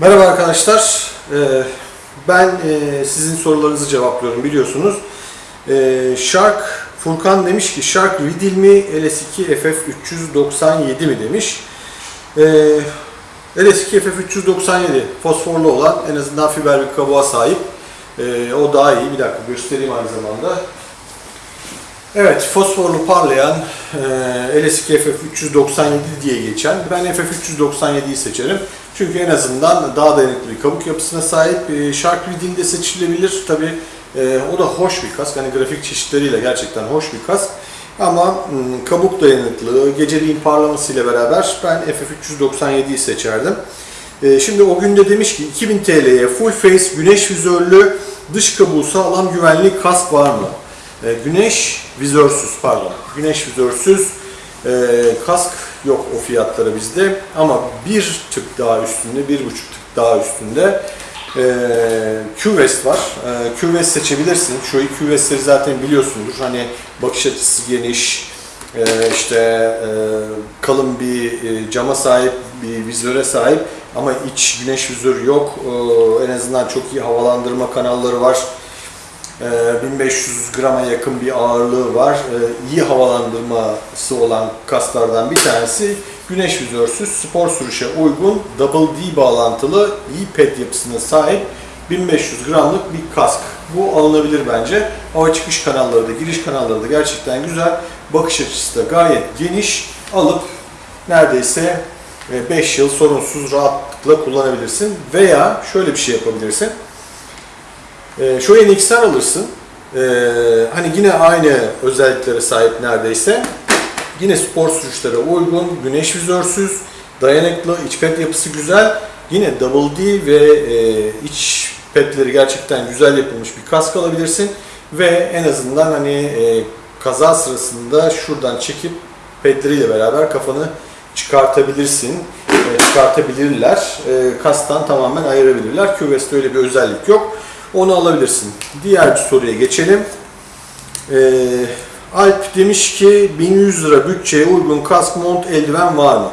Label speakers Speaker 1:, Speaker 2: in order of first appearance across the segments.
Speaker 1: Merhaba arkadaşlar. Ee, Ben e, sizin sorularınızı cevaplıyorum biliyorsunuz. Ee, Shark Furkan demiş ki Shark Riddle mi LS2 FF397 mi demiş. Ee, LS2 FF397 fosforlu olan en azından fiber bir kabuğa sahip. O daha iyi. Bir dakika göstereyim aynı zamanda. Evet, fosforlu parlayan e, LS2 FF397 diye geçen. Ben FF397'yi seçerim. Çünkü en azından daha dayanıklı bir kabuk yapısına sahip. E, Shark Reed'in de seçilebilir. Tabi o da hoş bir kask. Hani grafik çeşitleriyle gerçekten hoş bir kask. Ama m, kabuk dayanıklılığı, geceliğin parlamasıyla beraber ben FF397'yi seçerdim. E, şimdi o günde demiş ki 2000 TL'ye full face güneş vizörlü dış kabuğu sağlam güvenli kask var mı? E, güneş vizörsüz pardon. Güneş vizörsüz e, kask yok o fiyatlara bizde ama bir tık daha üstünde, bir buçuk tık daha üstünde e, Q-Vest var. E, Q-Vest seçebilirsin. Şu iki Q-Vest'leri zaten biliyorsundur. Hani bakış açısı geniş, e, işte e, kalın bir e, cama sahip, bir vizöre sahip ama iç güneş vizörü yok. E, en azından çok iyi havalandırma kanalları var. Ee, 1500 grama yakın bir ağırlığı var. Ee, İyi havalandırması olan kaslardan bir tanesi güneş vizörsüz, spor sürüşe uygun, double D bağlantılı, iyi ped yapısına sahip 1500 gramlık bir kask. Bu alınabilir bence. Hava çıkış kanalları da, giriş kanalları da gerçekten güzel. Bakış açısı da gayet geniş. Alıp neredeyse 5 yıl sorunsuz rahatlıkla kullanabilirsin. Veya şöyle bir şey yapabilirsin. E, şu NX'ler alırsın. E, hani yine aynı özelliklere sahip neredeyse. Yine spor sürüşlere uygun, güneş vizörsüz, dayanıklı, iç pet yapısı güzel. Yine Double D ve e, iç petleri gerçekten güzel yapılmış bir kask alabilirsin. Ve en azından hani e, kaza sırasında şuradan çekip pedleriyle beraber kafanı çıkartabilirsin. E, çıkartabilirler. E, kastan tamamen ayırabilirler. QVES'te öyle bir özellik yok. Onu alabilirsin. Diğer soruya geçelim. Ee, Alp demiş ki 1100 lira bütçeye uygun kask, mont, eldiven var mı?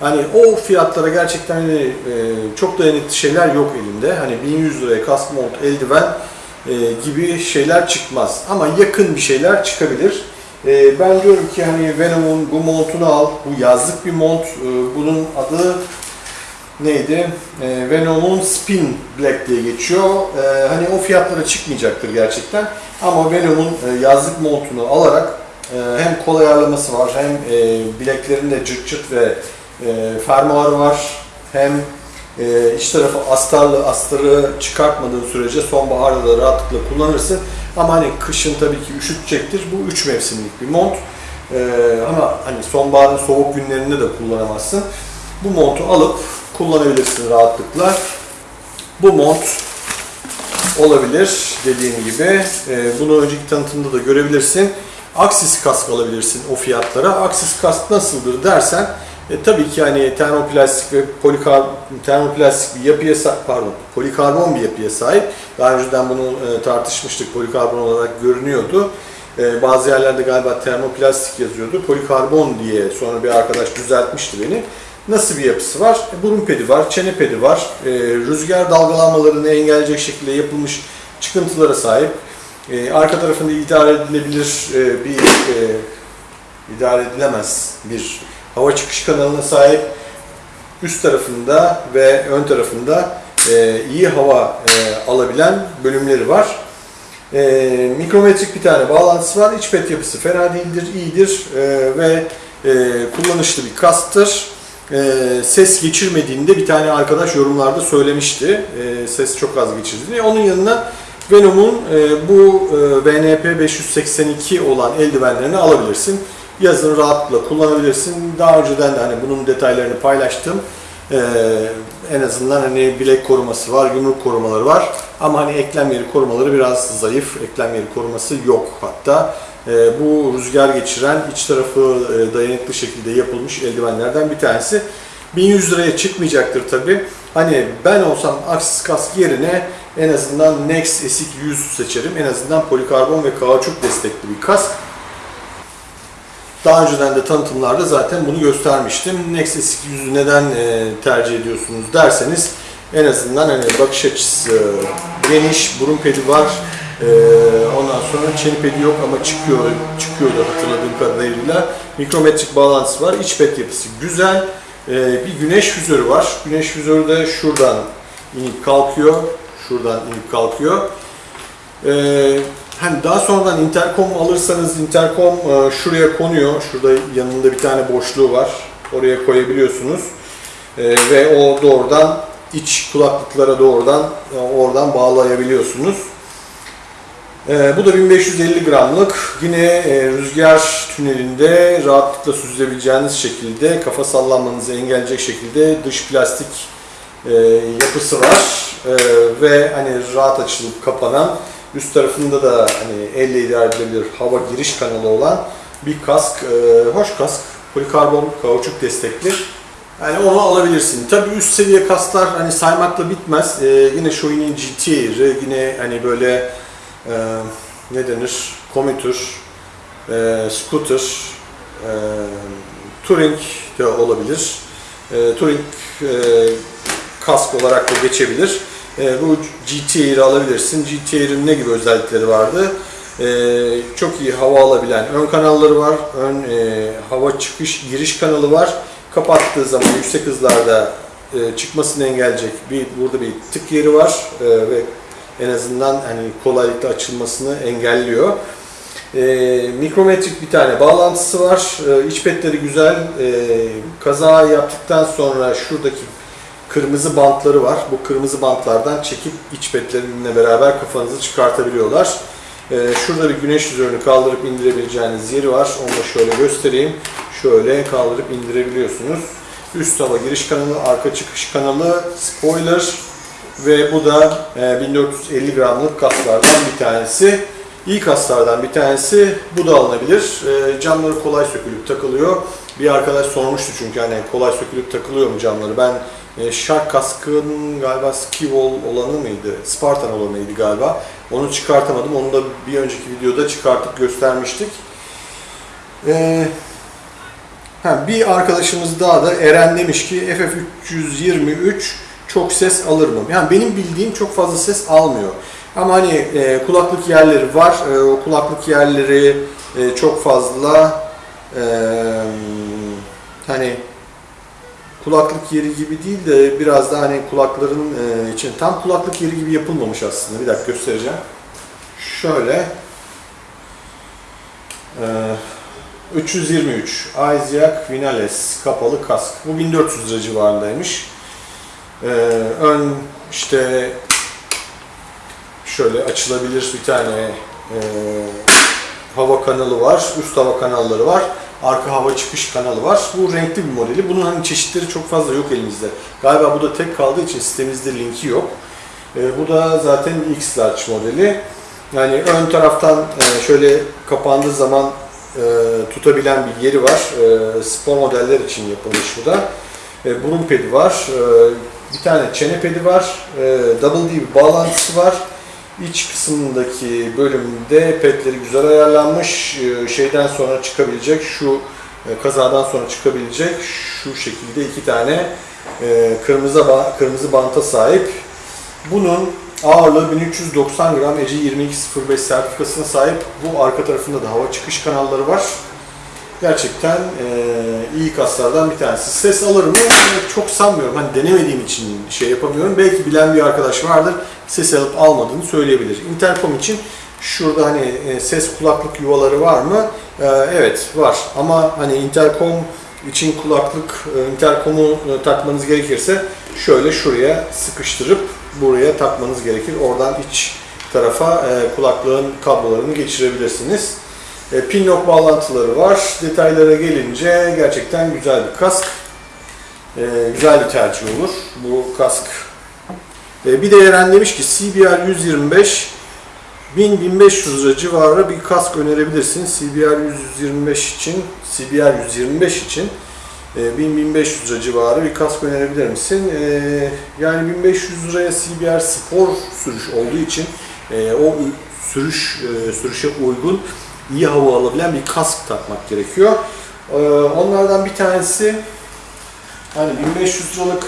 Speaker 1: Hani o fiyatlara gerçekten hani, e, çok dayanıklı şeyler yok elimde. Hani 1100 liraya kask, mont, eldiven e, gibi şeyler çıkmaz. Ama yakın bir şeyler çıkabilir. E, ben diyorum ki hani Venom'un bu montunu al. Bu yazlık bir mont. E, bunun adı neydi? E, Venom'un Spin Black diye geçiyor. E, hani o fiyatlara çıkmayacaktır gerçekten. Ama Venom'un e, yazlık montunu alarak e, hem kol ayarlaması var, hem e, bileklerinde cırt cırt ve e, fermuarı var, hem e, iç tarafı astarlı, astarı çıkartmadığın sürece sonbaharda da rahatlıkla kullanırsın. Ama hani kışın tabii ki üşütecektir. Bu üç mevsimlik bir mont. E, ama hani sonbaharın soğuk günlerinde de kullanamazsın. Bu montu alıp kullanabilirsin rahatlıkla. Bu mont olabilir dediğim gibi. E, bunu önceki tanıtımda da görebilirsin. Aksis kask alabilirsin o fiyatlara. Aksis kask nasıldır dersen e, tabii ki hani termoplastik ve polikar termoplastik bir yapıya sahip, pardon, polikarbon bir yapıya sahip. Daha önceden bunu e, tartışmıştık. Polikarbon olarak görünüyordu. E, bazı yerlerde galiba termoplastik yazıyordu. Polikarbon diye sonra bir arkadaş düzeltmişti beni. Nasıl bir yapısı var? E, burun pedi var, çene pedi var. E, rüzgar dalgalanmalarını engelleyecek şekilde yapılmış çıkıntılara sahip. E, arka tarafında idare edilebilir e, bir e, idare edilemez bir hava çıkış kanalına sahip. Üst tarafında ve ön tarafında e, iyi hava e, alabilen bölümleri var. E, mikrometrik bir tane bağlantısı var. İç pet yapısı fena değildir, iyidir e, ve e, kullanışlı bir kasktır. E, ses geçirmediğinde bir tane arkadaş yorumlarda söylemişti. E, ses çok az geçirdiğini. Onun yanına Venom'un e, bu e, VNP 582 olan eldivenlerini alabilirsin. Yazın rahatlıkla kullanabilirsin. Daha önceden de hani bunun detaylarını paylaştım. E, en azından hani bilek koruması var, yumruk korumaları var. Ama hani eklem yeri korumaları biraz zayıf. Eklem yeri koruması yok hatta. E, bu rüzgar geçiren, iç tarafı e, dayanıklı şekilde yapılmış eldivenlerden bir tanesi. 1100 liraya çıkmayacaktır tabi. Hani ben olsam Axis kask yerine en azından Nex Esik 100 seçerim. En azından polikarbon ve kauçuk destekli bir kask. Daha önceden de tanıtımlarda zaten bunu göstermiştim. Nex Esik 100'ü neden e, tercih ediyorsunuz derseniz En azından hani bakış açısı geniş, burun pedi var. Ee, ondan sonra çene pedi yok ama çıkıyor, çıkıyordu hatırladığım kadarıyla. Mikrometrik bağlantısı var. İç pet yapısı güzel. Ee, bir güneş vizörü var. Güneş vizörü de şuradan inip kalkıyor. Şuradan inip kalkıyor. Hani daha sonradan interkom alırsanız interkom e, şuraya konuyor. Şurada yanında bir tane boşluğu var. Oraya koyabiliyorsunuz. Ee, ve o doğrudan iç kulaklıklara doğrudan e, oradan bağlayabiliyorsunuz. Bu da 1550 gramlık. Yine e, rüzgar tünelinde rahatlıkla süzülebileceğiniz şekilde kafa sallanmanızı engelleyecek şekilde dış plastik e, yapısı var. E, ve hani rahat açılıp kapanan üst tarafında da hani elle idare edilebilir hava giriş kanalı olan bir kask. E, hoş kask. Polikarbon kauçuk destekli. Yani onu alabilirsin. Tabii üst seviye kasklar hani saymakla bitmez. Ee, yine Shoei'nin GT'ri, yine hani böyle e, ne denir? Komutur, e, scooter, e, touring de olabilir. E, touring e, kask olarak da geçebilir. E, bu GT'ri alabilirsin. GT'rin ne gibi özellikleri vardı? E, çok iyi hava alabilen ön kanalları var. Ön e, hava çıkış giriş kanalı var kapattığı zaman yüksek hızlarda e, çıkmasını engelleyecek bir burada bir tık yeri var e, ve en azından hani kolaylıkla açılmasını engelliyor. E, mikrometrik bir tane bağlantısı var. E, iç petleri güzel. E, kaza yaptıktan sonra şuradaki kırmızı bantları var. Bu kırmızı bantlardan çekip iç petlerinle beraber kafanızı çıkartabiliyorlar. E, şurada bir güneş yüzörünü kaldırıp indirebileceğiniz yeri var. Onu da şöyle göstereyim şöyle kaldırıp indirebiliyorsunuz. Üst hava giriş kanalı, arka çıkış kanalı, spoiler ve bu da 1450 gramlık kaslardan bir tanesi. İyi kaslardan bir tanesi. Bu da alınabilir. Camları kolay sökülüp takılıyor. Bir arkadaş sormuştu çünkü hani kolay sökülüp takılıyor mu camları? Ben Shark kaskın galiba Skivol olanı mıydı? Spartan olanıydı galiba. Onu çıkartamadım. Onu da bir önceki videoda çıkartıp göstermiştik. Ee, Ha, bir arkadaşımız daha da Eren demiş ki FF323 çok ses alır mı? Yani benim bildiğim çok fazla ses almıyor. Ama hani e, kulaklık yerleri var. E, o kulaklık yerleri e, çok fazla e, hani kulaklık yeri gibi değil de biraz da hani kulakların e, için tam kulaklık yeri gibi yapılmamış aslında. Bir dakika göstereceğim. Şöyle. E, 323 Isaac Vinales kapalı kask. Bu 1400 lira civarındaymış. Ee, ön işte şöyle açılabilir bir tane e, hava kanalı var. Üst hava kanalları var. Arka hava çıkış kanalı var. Bu renkli bir modeli. Bunun hani çeşitleri çok fazla yok elimizde. Galiba bu da tek kaldığı için sitemizde linki yok. Ee, bu da zaten X Large modeli. Yani ön taraftan e, şöyle kapandığı zaman e, tutabilen bir yeri var. E, spor modeller için yapılmış bu da. E, burun pedi var. E, bir tane çene pedi var. E, double D bir bağlantısı var. İç kısmındaki bölümde petleri güzel ayarlanmış. E, şeyden sonra çıkabilecek şu e, kazadan sonra çıkabilecek şu şekilde iki tane e, kırmızı kırmızı banta sahip. Bunun ağırlığı 1390 gram EC 2205 sertifikasına sahip. Bu arka tarafında da hava çıkış kanalları var. Gerçekten e, iyi kaslardan bir tanesi. Ses alır mı? Çok sanmıyorum. Hani denemediğim için şey yapamıyorum. Belki bilen bir arkadaş vardır. Ses alıp almadığını söyleyebilir. Intercom için şurada hani e, ses kulaklık yuvaları var mı? E, evet var. Ama hani intercom için kulaklık, e, interkomu e, takmanız gerekirse şöyle şuraya sıkıştırıp buraya takmanız gerekir. Oradan iç tarafa kulaklığın kablolarını geçirebilirsiniz. E, pinlock bağlantıları var. Detaylara gelince gerçekten güzel bir kask. E, güzel bir tercih olur bu kask. E, bir de Eren demiş ki CBR 125 1000-1500 lira civarı bir kask önerebilirsin. CBR 125 için, CBR 125 için 1000-1500 lira civarı bir kask önerebilir misin? Yani 1500 liraya CBR spor sürüş olduğu için o sürüş sürüşe uygun iyi hava alabilen bir kask takmak gerekiyor. E, onlardan bir tanesi hani 1500 liralık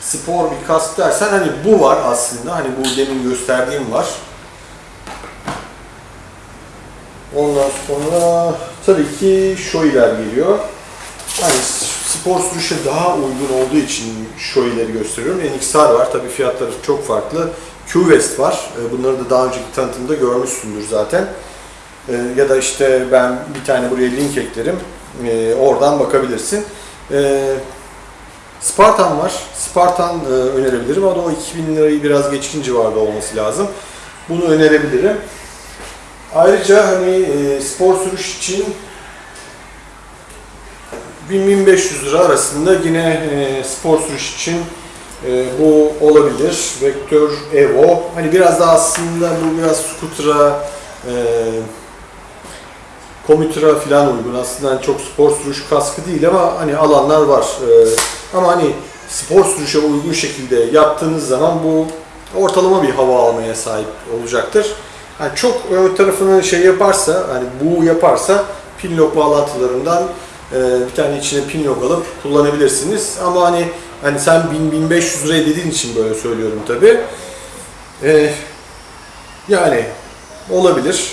Speaker 1: spor bir kask dersen hani bu var aslında. Hani bu demin gösterdiğim var. Ondan sonra tabii ki Shoei'ler geliyor. Hani spor sürüşe daha uygun olduğu için Shoei'leri gösteriyorum. NXR var. Tabii fiyatları çok farklı. Q-West var. E, Bunları da daha önceki tanıtımda görmüşsündür zaten. E, Ya da işte ben bir tane buraya link eklerim. E, Oradan bakabilirsin. Spartan var. Spartan e, önerebilirim ama o 2000 lirayı biraz geçkin civarda olması lazım. Bunu önerebilirim. Ayrıca hani spor sürüş için 1000-1500 lira arasında yine spor sürüş için e, bu olabilir. Vektör Evo. Hani biraz da aslında bu biraz scooter'a, e, komütüre falan uygun. Aslında hani çok spor sürüş kaskı değil ama hani alanlar var. E, ama hani spor sürüşe uygun şekilde yaptığınız zaman bu ortalama bir hava almaya sahip olacaktır. Yani çok ön tarafını şey yaparsa, hani bu yaparsa pin lock bağlantılarından e, bir tane içine pin lock alıp kullanabilirsiniz. Ama hani hani sen 1000-1500 liraya dediğin için böyle söylüyorum tabi. yani olabilir,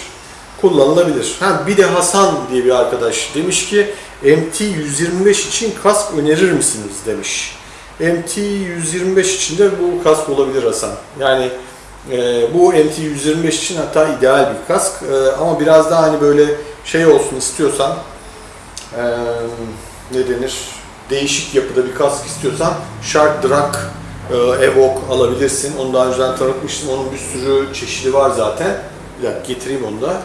Speaker 1: kullanılabilir. Ha bir de Hasan diye bir arkadaş demiş ki MT-125 için kask önerir misiniz demiş. MT-125 için de bu kask olabilir Hasan. Yani e, bu MT-125 için hatta ideal bir kask E, ama biraz daha hani böyle şey olsun istiyorsan e, ne denir değişik yapıda bir kask istiyorsan Shark Drag e, Evoque alabilirsin. Onu daha önceden tanıtmıştım. Onun bir sürü çeşidi var zaten. Bir dakika getireyim onu da.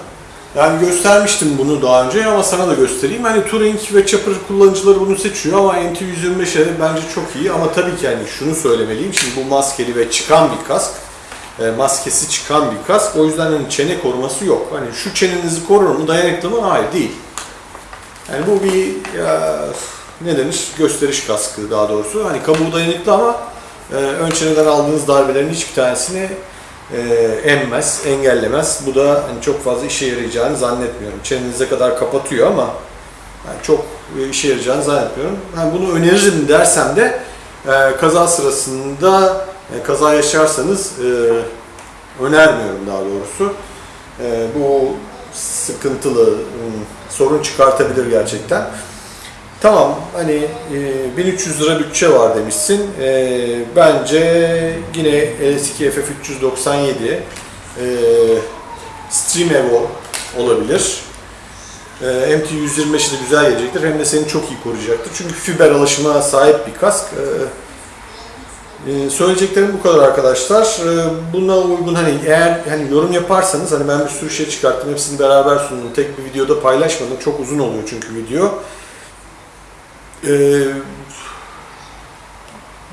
Speaker 1: Yani göstermiştim bunu daha önce ama sana da göstereyim. Hani Touring ve Chopper kullanıcıları bunu seçiyor ama MT-125'e bence çok iyi. Ama tabii ki hani şunu söylemeliyim. Şimdi bu maskeli ve çıkan bir kask. E, maskesi çıkan bir kask. O yüzden hani çene koruması yok. Hani şu çenenizi korur mu, dayanıklı mı? Hayır değil. Yani bu bir ya, ne denir? Gösteriş kaskı daha doğrusu. Hani kabuğu dayanıklı ama e, ön çeneden aldığınız darbelerin hiçbir tanesini e, emmez, engellemez. Bu da hani çok fazla işe yarayacağını zannetmiyorum. Çenenize kadar kapatıyor ama yani çok e, işe yarayacağını zannetmiyorum. Yani bunu öneririm dersem de e, kaza sırasında e, kaza yaşarsanız e, önermiyorum daha doğrusu. E, bu sıkıntılı, ım, sorun çıkartabilir gerçekten. Tamam hani e, 1300 lira bütçe var demişsin. E, bence yine LS2 FF397 e, Stream Evo olabilir. E, MT125'i de güzel gelecektir. Hem de seni çok iyi koruyacaktır. Çünkü fiber alışıma sahip bir kask. E, ee, söyleyeceklerim bu kadar arkadaşlar. Ee, buna uygun hani eğer hani yorum yaparsanız hani ben bir sürü şey çıkarttım. Hepsini beraber sundum. Tek bir videoda paylaşmadım. Çok uzun oluyor çünkü video. Ee,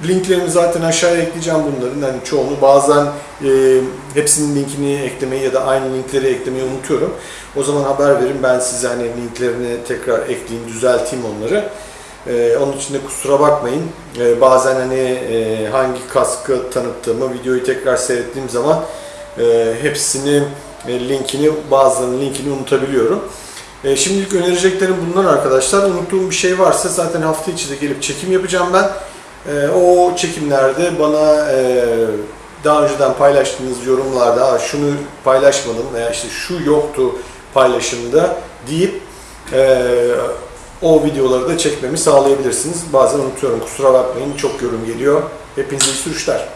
Speaker 1: linklerimi zaten aşağıya ekleyeceğim bunların. Hani çoğunu bazen e, hepsinin linkini eklemeyi ya da aynı linkleri eklemeyi unutuyorum. O zaman haber verin ben size hani linklerini tekrar ekleyeyim, düzelteyim onları. Ee, onun için de kusura bakmayın. Ee, bazen hani e, hangi kaskı tanıttığımı videoyu tekrar seyrettiğim zaman e, hepsini e, linkini bazılarının linkini unutabiliyorum. E, şimdilik önereceklerim bunlar arkadaşlar. Unuttuğum bir şey varsa zaten hafta içi de gelip çekim yapacağım ben. E, o çekimlerde bana e, daha önceden paylaştığınız yorumlarda "Aa, şunu paylaşmadım veya işte şu yoktu paylaşımda deyip o videoları da çekmemi sağlayabilirsiniz. Bazen unutuyorum kusura bakmayın çok yorum geliyor. Hepinize iyi sürüşler.